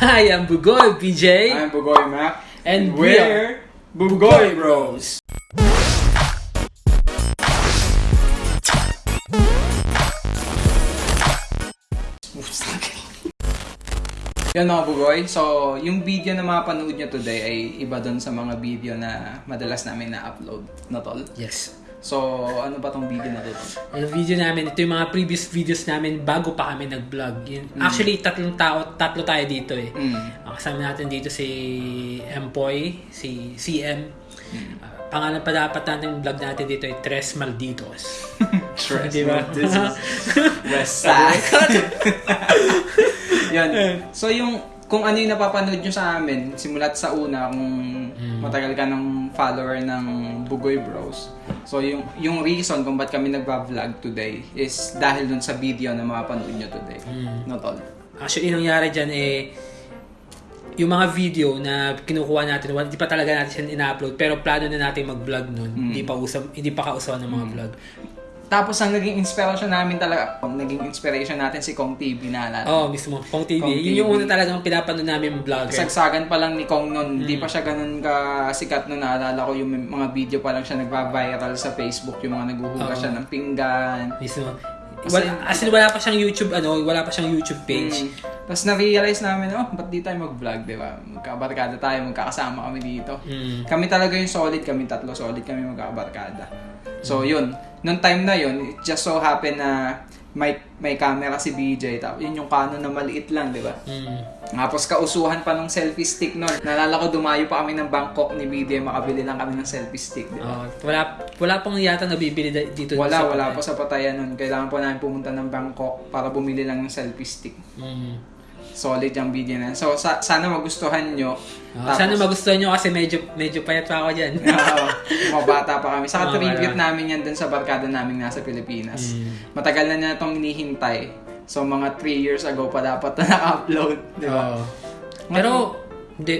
I am Bugoy PJ I'm Bugoy Mac. and we are Bugoy Bros. Yan mga Bugoy. So, yung video na mapanood nyo today ay iba dun sa mga video na madalas namin na-upload na tol. Yes. So, ano ba tong video na to? Ang video namin, ito yung mga previous videos namin bago pa kami nag-vlog. Yun- Actually, tatlong tao, tatlo tayo dito eh. Mm. Ang kasama natin dito si Empoy, si CM. Ah, pangalan pa dapat natin vlog natin dito ay Tres Malditos. Stress. Di ba? This is West Side. Yan. So yung kung ano yung napapanood nyo sa amin, simulat sa una, kung matagal ka ng follower ng Bugoy Bros. So yung yung reason kung ba't kami nagba-vlog today is dahil dun sa video na mapapanood nyo today. No, tol? Actually, yung nangyari dyan eh, yung mga video na kinukuha natin, hindi pa talaga natin siya ina-upload, pero plano na natin mag-vlog nun. Hindi pa usap, hindi pa kausawan ng mga vlog. Tapos ang naging inspiration namin talaga, ang naging inspiration natin si Kong TV na alala. Oo, oh, mismo. Kong TV. Kong Yun yung una talagang pinapanood namin vlogger. Sagsagan pa lang ni Kong noon, hindi pa siya ganun ka-sikat noon. Naalala ko yung mga video pa lang siya nagva-viral sa Facebook, yung mga naghuhugas Oo. siya ng pinggan. Mismo. As Wala, as in, wala pa siyang YouTube, ano, wala pa siyang YouTube page. Mm. Tapos na-realize namin, oh, ba't di tayo mag-vlog, di ba? Magkabarkada tayo, magkakasama kami dito. Mm. Kami talaga yung solid, kami tatlo solid kami magkakabarkada. So, yun. Nung time na yun, it just so happen na may may camera si BJ. Tapos yun yung Canon na maliit lang, di ba? Mm. Tapos kausuhan pa ng selfie stick nun. Nalala ko dumayo pa kami ng Bangkok ni BJ, makabili lang kami ng selfie stick, di ba? Oh, wala, wala pang yata nabibili dito. Wala, sa wala Patayan. pa sa patayan nun. Kailangan po namin pumunta ng Bangkok para bumili lang ng selfie stick. Mm. Solid yung video na. So, sa- sana magustuhan nyo. Ah, sana magustuhan nyo kasi medyo medyo payat pa ako dyan. Oo, mga bata pa kami. Saka Oo, tribute wala. namin yan dun sa barkada namin nasa Pilipinas. Mm. Matagal na na itong hinihintay. So, mga 3 years ago pa dapat na naka-upload. Di ba? Oo. Pero, hindi.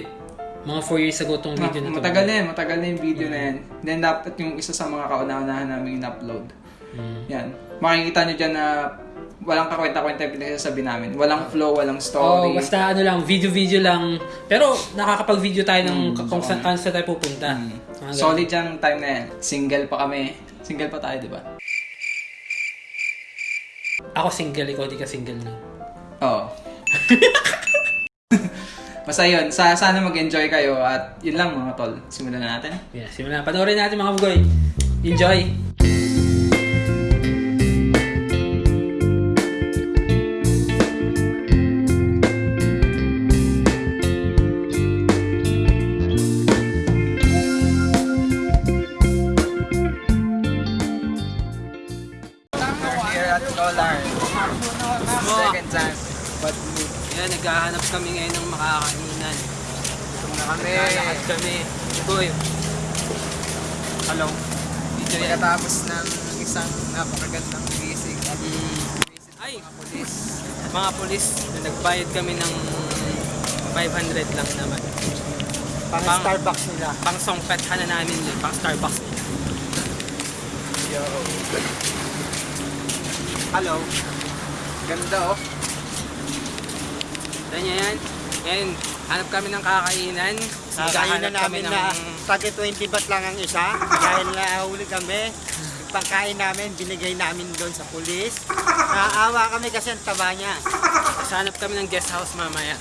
Mga 4 years ago tong video na to. matagal na yan, matagal na yung video na yan. Then dapat yung isa sa mga kauna-unahan namin in-upload. Mm. Yan. Makikita nyo dyan na walang kakwenta-kwenta yung pinagsasabi namin. Walang flow, walang Oh, story. basta ano lang, video-video lang. Pero nakakapag-video tayo ng Mm, kung saan saan tayo pupunta. Mm. Solid yung time na yan. Single pa kami. Single pa tayo, di ba? Ako single, ikaw di ka single na. Oo. Basta yun, sa, sana mag-enjoy kayo at yun lang mga tol. Simulan na natin. Yeah, simulan na. Panoorin natin mga bugoy. Enjoy! Kami. Bugoy. Hello. Dito. Pagkatapos ng isang napakagandang gising at Ay, mga polis. mga polis, nagbayad kami ng 500 lang naman. Pang Pang- Starbucks nila. Pang songpethan na namin yun, pang Starbucks. Yo. Hello. Ganda oh. Ganyan yan. Ngayon, hanap kami ng kakainan. Kakainan namin na tagi 20 baht lang ang isa dahil nahuli kami. Yung pangkain namin, binigay namin doon sa pulis. Naawa kami kasi ang taba niya. Hanap kami ng guest house mamaya.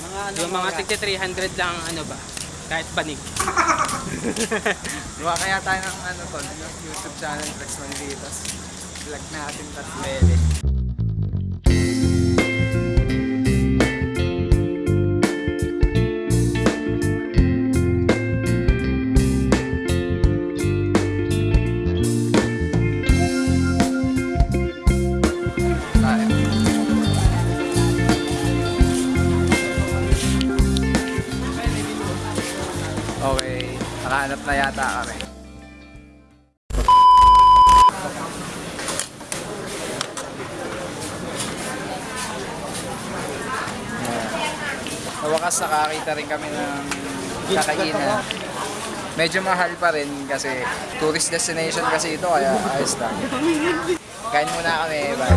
Mga ano Yung mga tigti 300 lang, ano ba? Kahit banig. Gawa kaya tayo ng ano tol, yung YouTube channel Rex Manditas. Vlog natin tatlo. Naghahanap na yata kami. Sa wakas nakakita rin kami ng kakainan. Medyo mahal pa rin kasi tourist destination kasi ito kaya ayos lang. Kain muna kami. Bye.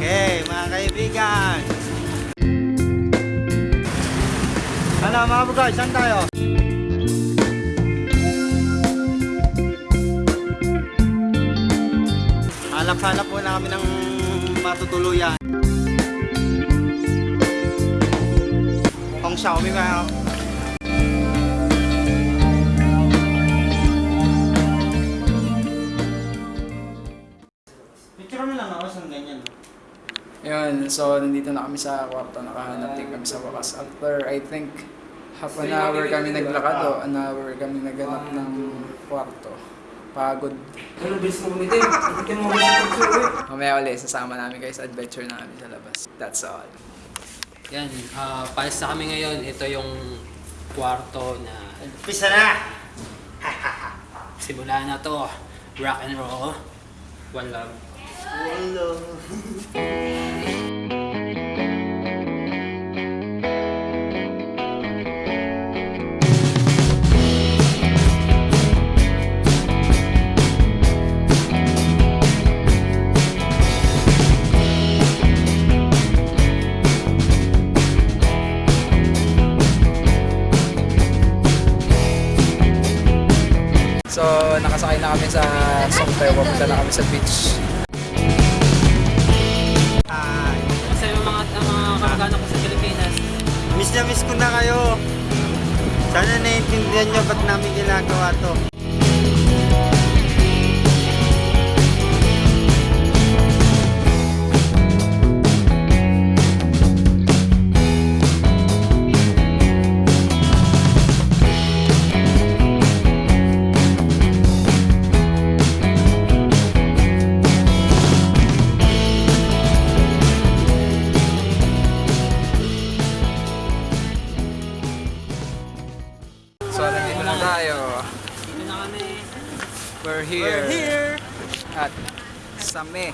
Okay, mga kaibigan. Ano mga bugay, saan tayo? Hanap-hanap po namin ng matutuluyan. Hong Xiaomi lang ako. Yun, so nandito na kami sa kwarto, nakahanap din kami sa wakas. After, I think, half an hour kami naglakad o an hour kami naganap ng kwarto. Pagod. Ano, bilis mo kumitin. Kumitin mo kumitin. Mamaya ulit, sasama namin kayo sa adventure namin sa labas. That's all. Yan, ah palis na kami ngayon. Ito yung kwarto na Pisa na! simula na to. Rock and roll. One love. Hello. So, nakasakay na kami sa Songtayo. Papunta na kami sa beach. Hi. Kasi yung mga, mga kamag-anak ko sa Pilipinas, Miss na miss ko na kayo. Sana naiintindihan nyo ba't namin ginagawa to. We're here. We're here. At Same. May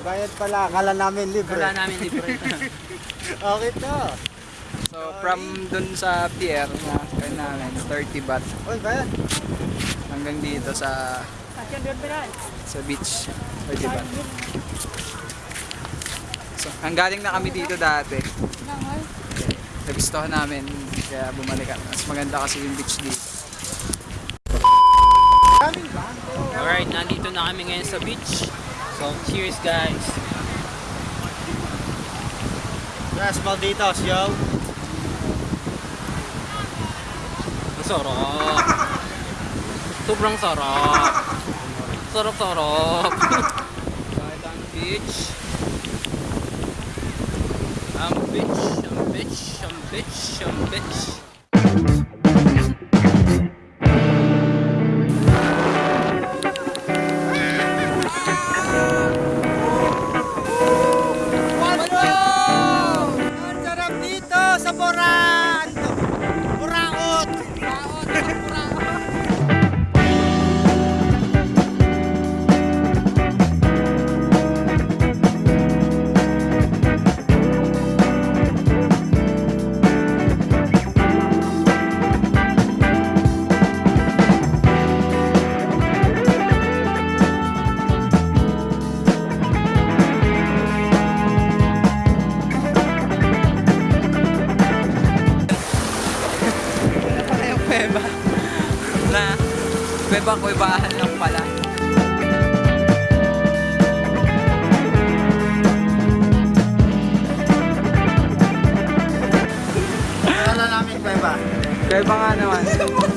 bayad pala. Akala namin libre. Wala namin libre. Okay to. So, from dun sa pier na kaya namin, 30 baht Uy, bayad. hanggang dito sa sa beach. 30 baht. So, hanggaling na kami dito dati. Nagustuhan namin, kaya bumalik kami. Mas maganda kasi yung beach dito. Alright, nandito na kami ngayon sa beach. So, cheers guys. Yes, malditos, yo. Ang sarap. Sobrang sarap. Sarap, sarap. Kahit ang beach. Ang beach, ang beach, ang beach, ang beach. Ang kuweba-kuwebahan lang pala. Akala namin kuweba. Kuweba nga naman.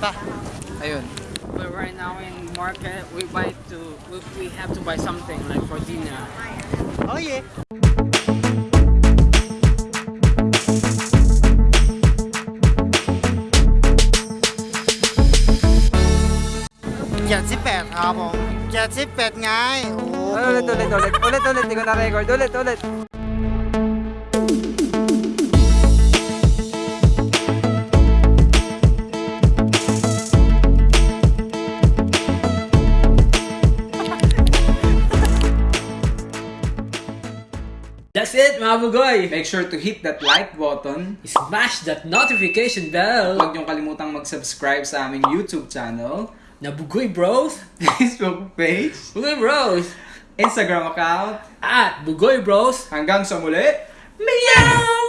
pa. Ayun. But right now in market, we buy to we, we have to buy something like for dinner. Oh yeah. Jet ako. Jet 8 ไง Oh, ulit ulit ulit? Ulit ulit, hindi ko na-record. Ulit ulit. That's it, mga bugoy! Make sure to hit that like button. Smash that notification bell! Huwag niyong kalimutang mag-subscribe sa aming YouTube channel, Na bugoy bros! Facebook page, Bugoy bros! Instagram account. At bugoy bros! Hanggang sa muli! Meow!